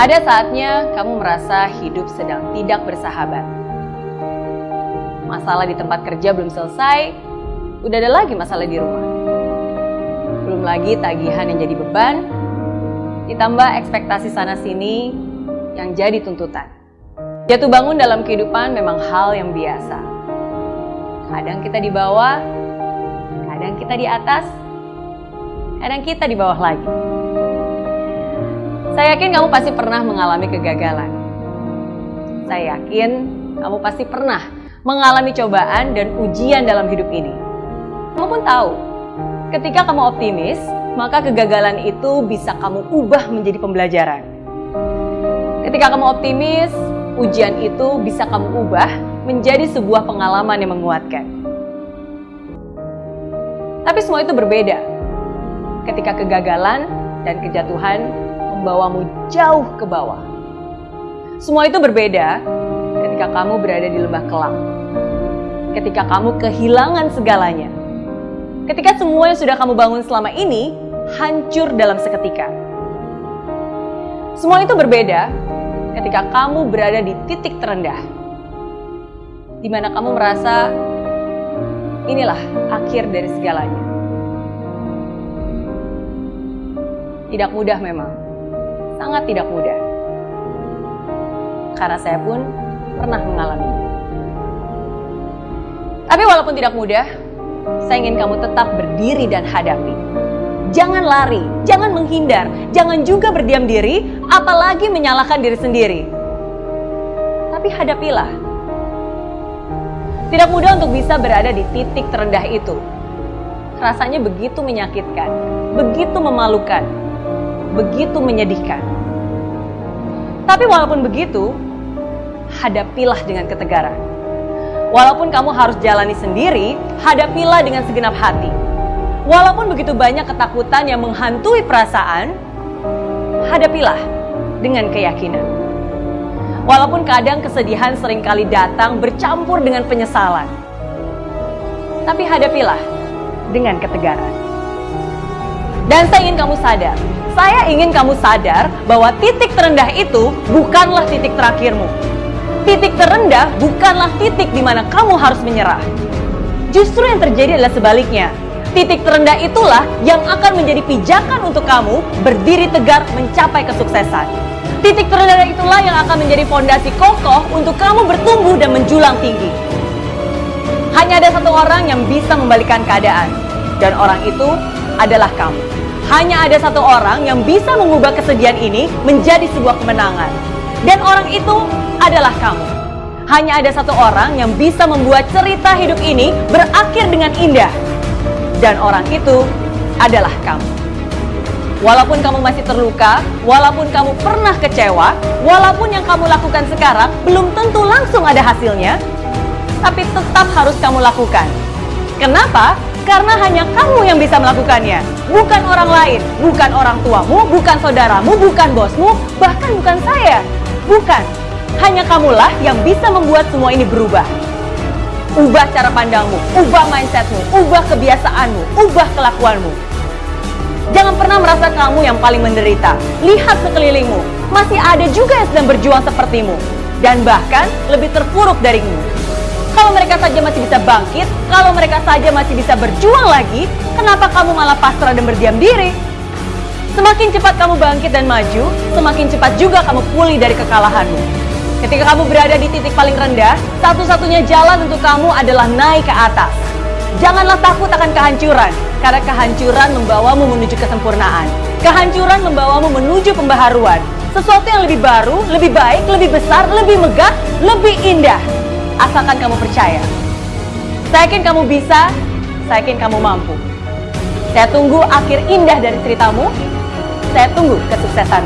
Ada saatnya kamu merasa hidup sedang tidak bersahabat. Masalah di tempat kerja belum selesai, udah ada lagi masalah di rumah. Belum lagi tagihan yang jadi beban, ditambah ekspektasi sana-sini yang jadi tuntutan. Jatuh bangun dalam kehidupan memang hal yang biasa. Kadang kita di bawah, kadang kita di atas, kadang kita di bawah lagi. Saya yakin kamu pasti pernah mengalami kegagalan. Saya yakin kamu pasti pernah mengalami cobaan dan ujian dalam hidup ini. Kamu pun tahu, ketika kamu optimis, maka kegagalan itu bisa kamu ubah menjadi pembelajaran. Ketika kamu optimis, ujian itu bisa kamu ubah menjadi sebuah pengalaman yang menguatkan. Tapi semua itu berbeda. Ketika kegagalan dan kejatuhan membawamu jauh ke bawah. Semua itu berbeda ketika kamu berada di lembah kelam. Ketika kamu kehilangan segalanya. Ketika semua yang sudah kamu bangun selama ini hancur dalam seketika. Semua itu berbeda ketika kamu berada di titik terendah. Di mana kamu merasa inilah akhir dari segalanya. Tidak mudah memang, sangat tidak mudah. Karena saya pun pernah mengalaminya. Tapi walaupun tidak mudah, saya ingin kamu tetap berdiri dan hadapi. Jangan lari, jangan menghindar, jangan juga berdiam diri, apalagi menyalahkan diri sendiri. Tapi hadapilah. Tidak mudah untuk bisa berada di titik terendah itu. Rasanya begitu menyakitkan, begitu memalukan, begitu menyedihkan. Tapi walaupun begitu, hadapilah dengan ketegaran. Walaupun kamu harus jalani sendiri, hadapilah dengan segenap hati. Walaupun begitu banyak ketakutan yang menghantui perasaan, hadapilah dengan keyakinan. Walaupun kadang kesedihan sering kali datang bercampur dengan penyesalan. Tapi hadapilah dengan ketegaran. Dan saya ingin kamu sadar, saya ingin kamu sadar bahwa titik terendah itu bukanlah titik terakhirmu. Titik terendah bukanlah titik di mana kamu harus menyerah. Justru yang terjadi adalah sebaliknya. Titik terendah itulah yang akan menjadi pijakan untuk kamu berdiri tegar mencapai kesuksesan. Titik terendah itulah yang akan menjadi fondasi kokoh untuk kamu bertumbuh dan menjulang tinggi. Hanya ada satu orang yang bisa membalikan keadaan, dan orang itu adalah kamu. Hanya ada satu orang yang bisa mengubah kesedihan ini menjadi sebuah kemenangan, dan orang itu adalah kamu. Hanya ada satu orang yang bisa membuat cerita hidup ini berakhir dengan indah, dan orang itu adalah kamu. Walaupun kamu masih terluka, walaupun kamu pernah kecewa, walaupun yang kamu lakukan sekarang belum tentu langsung ada hasilnya, tapi tetap harus kamu lakukan. Kenapa? Karena hanya kamu yang bisa melakukannya, bukan orang lain, bukan orang tuamu, bukan saudaramu, bukan bosmu, bahkan bukan saya. Bukan, hanya kamulah yang bisa membuat semua ini berubah. Ubah cara pandangmu, ubah mindsetmu, ubah kebiasaanmu, ubah kelakuanmu. Jangan pernah merasa kamu yang paling menderita. Lihat sekelilingmu, masih ada juga yang sedang berjuang sepertimu. Dan bahkan lebih terpuruk darimu. Kalau mereka saja masih bisa bangkit, kalau mereka saja masih bisa berjuang lagi, kenapa kamu malah pasrah dan berdiam diri? Semakin cepat kamu bangkit dan maju, semakin cepat juga kamu pulih dari kekalahanmu. Ketika kamu berada di titik paling rendah, satu-satunya jalan untuk kamu adalah naik ke atas. Janganlah takut akan kehancuran, karena kehancuran membawamu menuju kesempurnaan. Kehancuran membawamu menuju pembaharuan. Sesuatu yang lebih baru, lebih baik, lebih besar, lebih megah, lebih indah. Asalkan kamu percaya. Saya yakin kamu bisa, saya yakin kamu mampu. Saya tunggu akhir indah dari ceritamu. Saya tunggu kesuksesan.